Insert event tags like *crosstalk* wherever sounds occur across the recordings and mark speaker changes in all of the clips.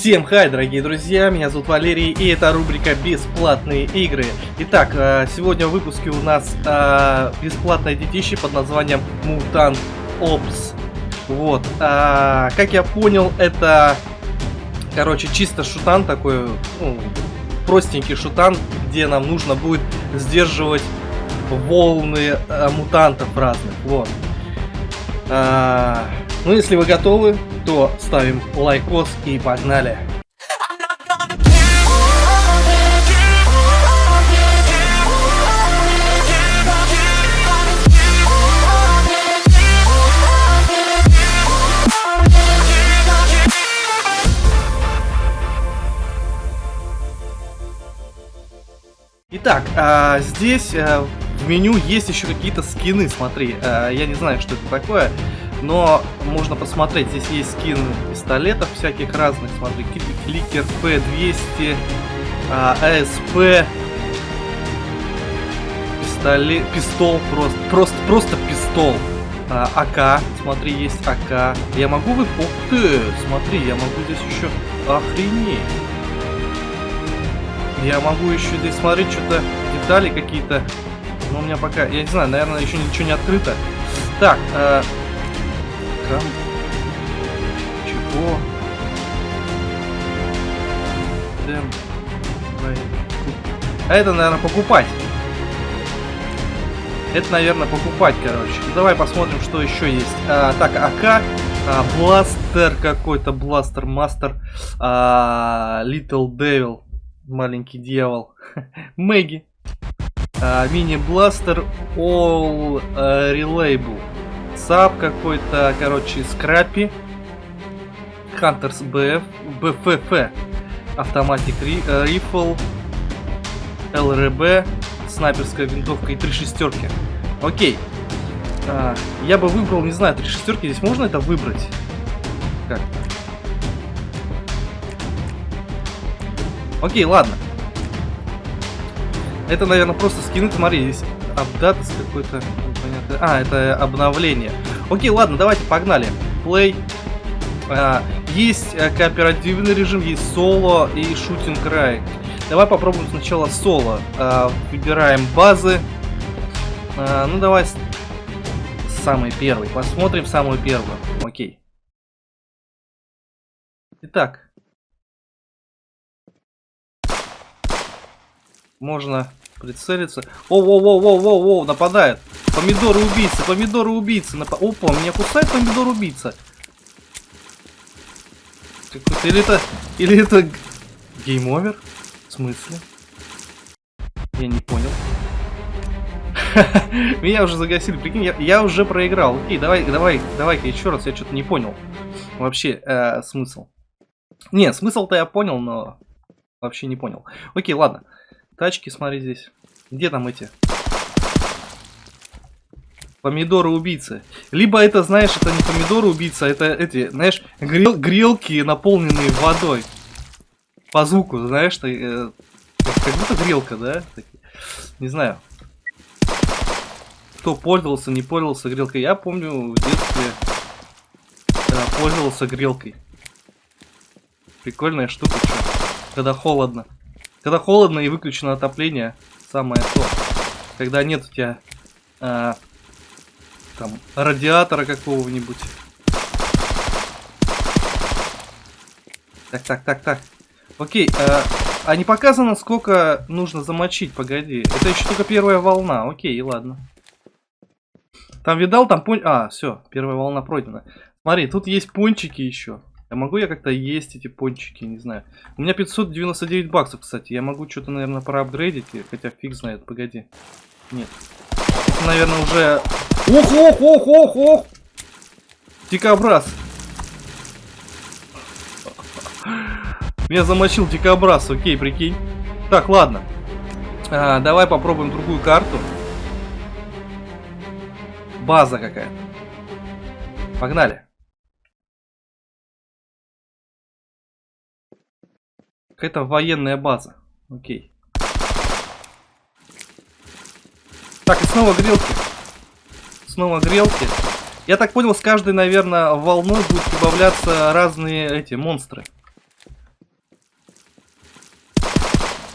Speaker 1: Всем хай, дорогие друзья, меня зовут Валерий, и это рубрика «Бесплатные игры». Итак, э, сегодня в выпуске у нас э, бесплатное детище под названием Mutant Ops. Вот, э, как я понял, это, короче, чисто шутан такой, ну, простенький шутан, где нам нужно будет сдерживать волны мутантов разных, вот. Ну, если вы готовы, то ставим лайкос и погнали. Итак, а, здесь а, в меню есть еще какие-то скины, смотри. А, я не знаю, что это такое но можно посмотреть, здесь есть скин пистолетов всяких разных, смотри, кликер P200, АСП, пистолет, пистол просто, просто, просто пистол. А, АК, смотри, есть АК. Я могу вы... Ух ты, смотри, я могу здесь еще... Охренеть. Я могу еще здесь смотреть что-то, детали какие-то. Но у меня пока, я не знаю, наверное, еще ничего не открыто. Так, э, там... Чего? А это, наверное, покупать. Это, наверное, покупать, короче. Ну, давай посмотрим, что еще есть. А, так, АК. А, бластер какой-то. Бластер Мастер. А, Little Devil. Маленький дьявол. *laughs* Мэгги. А, Мини-бластер All uh, Reliable. САП какой-то, короче, Скрапи. Хантерс БФ, БФФ. Автоматик Рифл. ЛРБ. Снайперская винтовка и три шестерки. Окей. А, я бы выбрал, не знаю, три шестерки. Здесь можно это выбрать? Как? Окей, ладно. Это, наверное, просто скины. Смотри, здесь апдат какой-то А, это обновление. Окей, ладно, давайте погнали. Play. А, есть э, кооперативный режим, есть соло и шутинг рай. Давай попробуем сначала соло. А, выбираем базы. А, ну давай самый первый. Посмотрим самую первую. Окей. Итак. Можно прицелиться. О-воу-воу-воу-воу-воу, нападает. Помидоры убийцы, помидоры убийцы. Нап... Опа, меня кусает помидор убийца. Или это... Или это... Game over? В смысле? Я не понял. *laughs* Меня уже загасили, прикинь, я, я уже проиграл. Окей, давай, давай, давай-ка еще раз, я что-то не понял. Вообще, э, смысл. Не, смысл-то я понял, но вообще не понял. Окей, ладно. Тачки, смотри здесь. Где там эти? Помидоры-убийцы. Либо это, знаешь, это не помидоры-убийца, это эти, знаешь, грел грелки, наполненные водой. По звуку, знаешь, ты, э, как будто грелка, да? Не знаю. Кто пользовался, не пользовался грелкой. Я помню в детстве да, пользовался грелкой. Прикольная штука, что, когда холодно. Когда холодно и выключено отопление, самое то. Когда нет у тебя а, там радиатора какого-нибудь. Так, так, так, так. Окей, а, а не показано, сколько нужно замочить, погоди. Это еще только первая волна, окей, ладно. Там видал, там понь... А, все, первая волна пройдена. Смотри, тут есть пончики еще. А могу я как-то есть эти пончики, не знаю. У меня 599 баксов, кстати. Я могу что-то, наверное, проапгрейдить, хотя фиг знает, погоди. Нет. Наверное, уже... Ох, ох, ох, ох, ох! Дикобраз. Меня замочил дикобраз, окей, прикинь. Так, ладно. А, давай попробуем другую карту. База какая-то. Погнали. Какая-то военная база. Окей. Так, и снова грелки. Снова грелки. Я так понял, с каждой, наверное, волной будут добавляться разные эти монстры.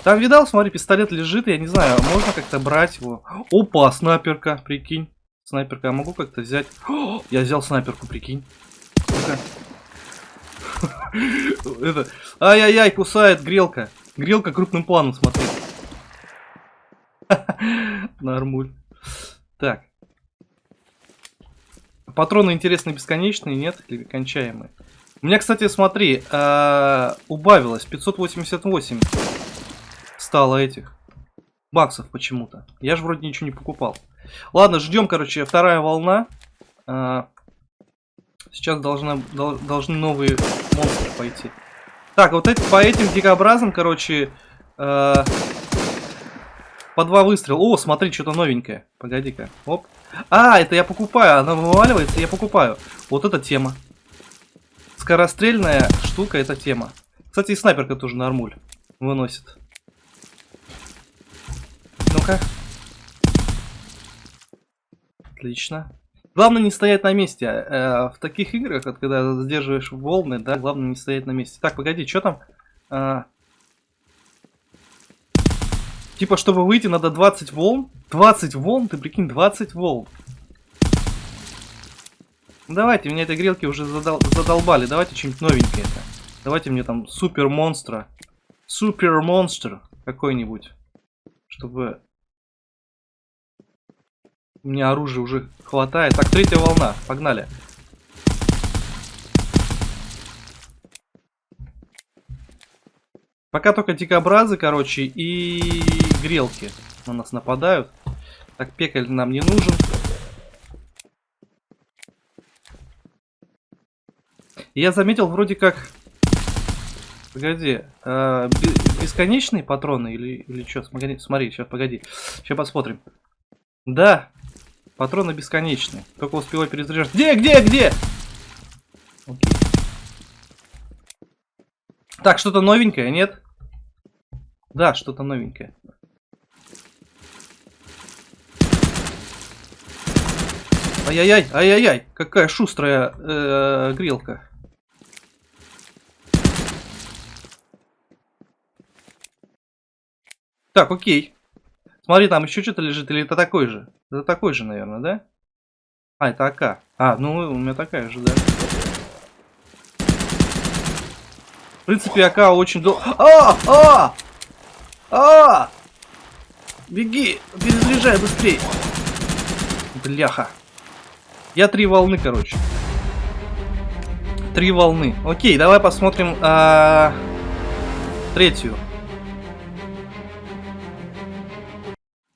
Speaker 1: Там, видал, смотри, пистолет лежит, я не знаю, можно как-то брать его. Опа, снайперка, прикинь. Снайперка, я могу как-то взять? О, я взял снайперку, прикинь. *laughs* Это... Ай-яй-яй, кусает грелка. Грелка крупным планом, смотри. *laughs* Нормуль. Так. Патроны интересные бесконечные, нет? Или кончаемые? У меня, кстати, смотри, э, убавилось 588 стало этих баксов почему-то. Я же вроде ничего не покупал. Ладно, ждем, короче, вторая волна. Сейчас должна, дол, должны новые монстры пойти. Так, вот эти, по этим дикобразам, короче, э, по два выстрела. О, смотри, что-то новенькое. Погоди-ка. Оп. А, это я покупаю. Она вываливается, я покупаю. Вот эта тема. Скорострельная штука, это тема. Кстати, и снайперка тоже нормуль выносит. Ну-ка. Отлично. Главное не стоять на месте. Э, в таких играх, вот, когда сдерживаешь волны, да, главное не стоять на месте. Так, погоди, что там? А... Типа, чтобы выйти, надо 20 волн. 20 волн? Ты прикинь, 20 волн. Давайте, меня этой грелки уже задол задолбали. Давайте что-нибудь новенькое -то. Давайте мне там супер монстра. Супер монстр какой-нибудь. Чтобы у меня оружия уже хватает. Так, третья волна. Погнали. Пока только дикобразы, короче, и грелки на нас нападают. Так, пекаль нам не нужен. Я заметил вроде как... Погоди, э, бесконечные патроны или, или что? Смотри, сейчас, погоди. Сейчас посмотрим. Да, Патроны бесконечны. Только успевай перезаряжать. Где, где, где? Окей. Так, что-то новенькое, нет? Да, что-то новенькое. Ай-яй-яй, ай-яй-яй, какая шустрая э -э, грелка. Так, окей. Смотри, там еще что-то лежит, или это такой же? Это такой же, наверное, да? А, это АК. А, ну у меня такая же, да. В принципе, АК очень долго... А! А! А! Беги! Перезаряжай быстрее! Бляха. Я три волны, короче. Три волны. Окей, давай посмотрим а... третью.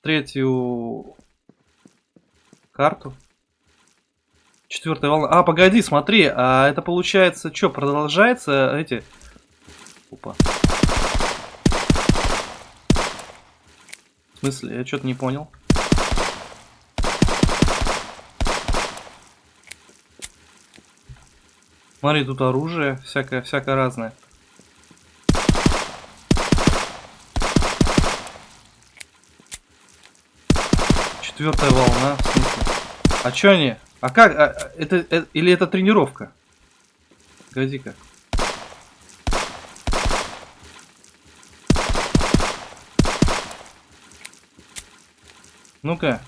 Speaker 1: Третью карту. Четвертая волна. А, погоди, смотри, а это получается, что, продолжается эти... Опа. В смысле? Я что-то не понял. Смотри, тут оружие всякое, всякое разное. Четвертая волна. А чё они? А как? А, это, это или это тренировка? Погоди-ка. Ну-ка.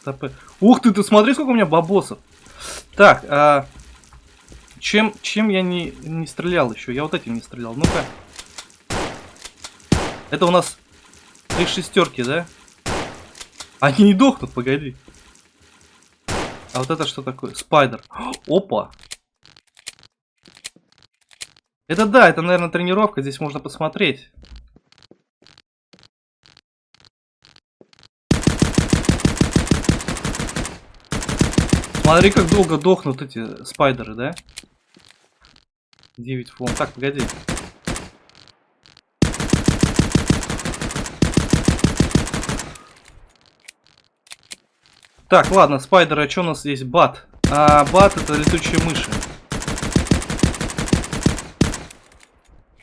Speaker 1: Стопы. Ух ты, ты смотри, сколько у меня бабосов. Так, а... Чем, чем я не, не стрелял еще? Я вот этим не стрелял. Ну-ка. Это у нас три шестерки, да? Они не дохнут, погоди. А вот это что такое? Спайдер. *gasps* Опа. Это да, это, наверное, тренировка. Здесь можно посмотреть. Смотри, как долго дохнут эти спайдеры, да? 9 фон. Так, погоди. Так, ладно, спайдеры, а что у нас здесь? Бат. А, бат это летучие мыши.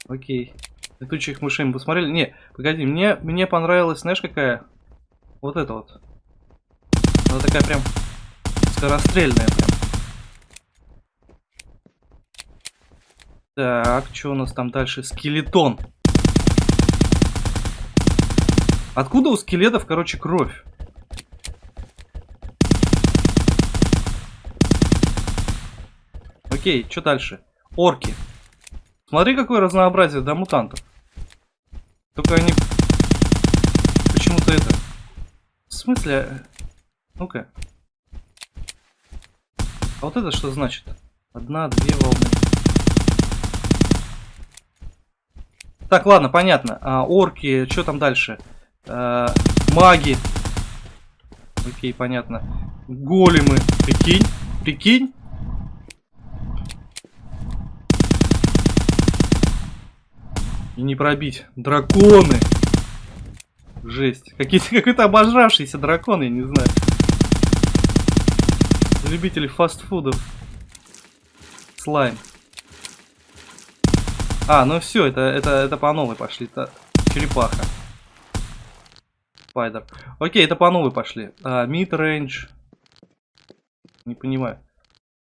Speaker 1: Окей. Летучих мышей мы посмотрели. Не, погоди, мне, мне понравилась, знаешь, какая? Вот это вот. Она такая прям скорострельная прям. Так, что у нас там дальше? Скелетон. Откуда у скелетов, короче, кровь? Окей, что дальше? Орки. Смотри, какое разнообразие, да, мутантов. Только они почему-то это... В смысле? Ну-ка. А вот это что значит? Одна, две волны. Так, ладно, понятно. А, орки, что там дальше? А, маги. Окей, понятно. Големы. Прикинь, прикинь. И не пробить. Драконы. Жесть. Какие-то *laughs* какой-то обожравшиеся драконы, я не знаю. Любители фастфудов. Слайм. А, ну все, это, это, это по новой пошли. Это черепаха. Спайдер. Окей, это по новой пошли. А, range. Не понимаю.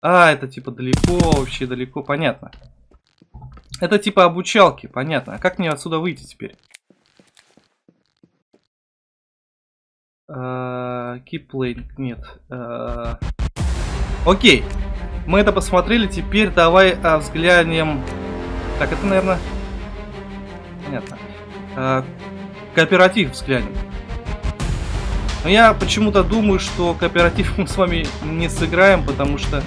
Speaker 1: А, это типа далеко, вообще далеко. Понятно. Это типа обучалки, понятно. А как мне отсюда выйти теперь? Keep playing, нет. Uh, окей, мы это посмотрели, теперь давай uh, взглянем... Так, это, наверное... Понятно. Кооператив взглянем. Но я почему-то думаю, что кооператив *laughs* мы с вами не сыграем, потому что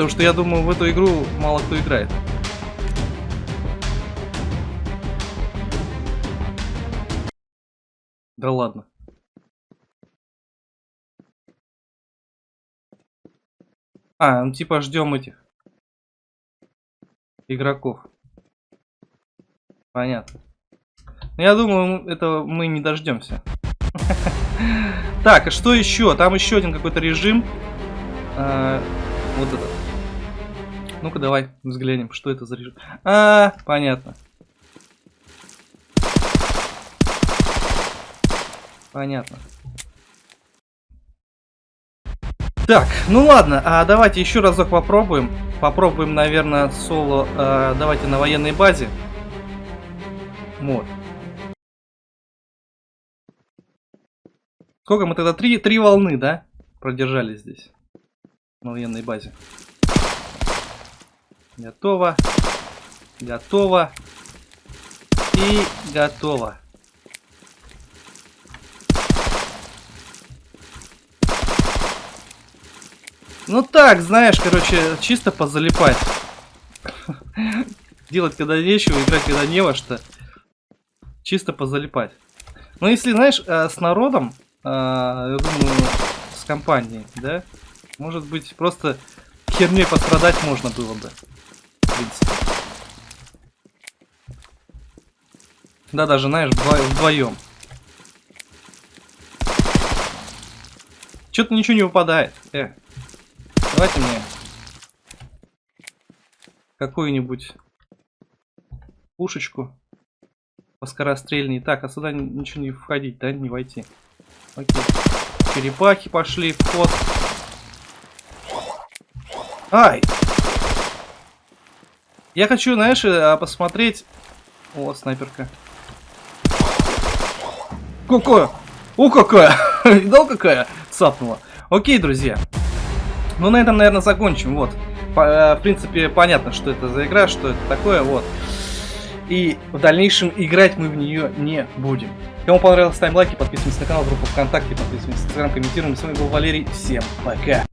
Speaker 1: Потому что я думаю, в эту игру мало кто играет. Да ладно. А, ну типа ждем этих игроков. Понятно. Но я думаю, это мы не дождемся. *laughs* Так, а что еще? Там еще один какой-то режим. А, вот этот. Ну-ка давай взглянем, что это за режим. А, понятно. Понятно. Так, ну ладно, а давайте еще разок попробуем. Попробуем, наверное, соло. А, давайте на военной базе. Вот. Сколько мы тогда? Три, три волны, да? Продержали здесь. На военной базе. Готово. Готово. И готово. Ну так, знаешь, короче, чисто позалипать. *laughs* Делать когда нечего, играть когда не во что. Чисто позалипать. Но если, знаешь, э, с народом, э, я думаю, с компанией, да, может быть, просто херней пострадать можно было бы принципе. Да, даже, знаешь, вдвоем. Что-то ничего не выпадает. Э, давайте мне какую-нибудь пушечку поскорострельней. Так, а сюда ничего не входить, да, не войти. Окей. Черепахи пошли в ход. Ай! Я хочу, знаешь, э, посмотреть... О, снайперка. Какая? О, какая! *laughs* Видал, какая? Цапнула. Окей, друзья. Ну, на этом, наверное, закончим. Вот. По, э, в принципе, понятно, что это за игра, что это такое. Вот. И в дальнейшем играть мы в нее не будем. Кому понравилось, ставим лайки, подписываемся на канал, группу ВКонтакте, подписываемся на Инстаграм, комментируем. С вами был Валерий. Всем пока!